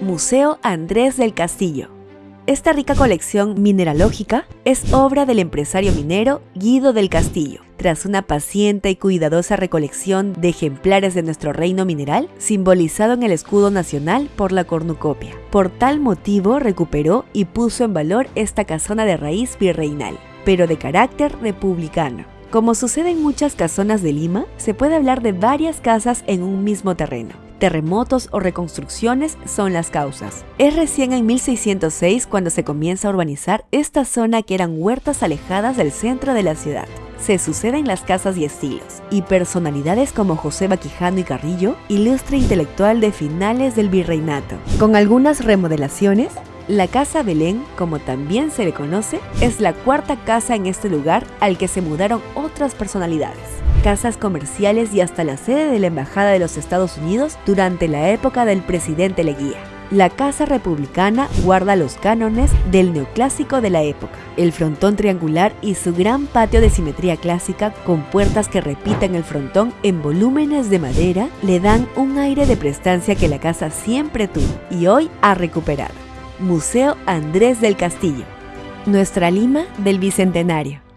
Museo Andrés del Castillo. Esta rica colección mineralógica es obra del empresario minero Guido del Castillo. Tras una paciente y cuidadosa recolección de ejemplares de nuestro reino mineral, simbolizado en el escudo nacional por la cornucopia. Por tal motivo recuperó y puso en valor esta casona de raíz virreinal, pero de carácter republicano. Como sucede en muchas casonas de Lima, se puede hablar de varias casas en un mismo terreno. Terremotos o reconstrucciones son las causas. Es recién en 1606 cuando se comienza a urbanizar esta zona que eran huertas alejadas del centro de la ciudad. Se suceden las casas y estilos, y personalidades como José Baquijano y Carrillo, ilustre intelectual de finales del virreinato. Con algunas remodelaciones, la Casa Belén, como también se le conoce, es la cuarta casa en este lugar al que se mudaron otras personalidades. Casas comerciales y hasta la sede de la Embajada de los Estados Unidos durante la época del presidente Leguía. La Casa Republicana guarda los cánones del neoclásico de la época. El frontón triangular y su gran patio de simetría clásica con puertas que repiten el frontón en volúmenes de madera le dan un aire de prestancia que la casa siempre tuvo y hoy ha recuperado. Museo Andrés del Castillo, nuestra Lima del Bicentenario.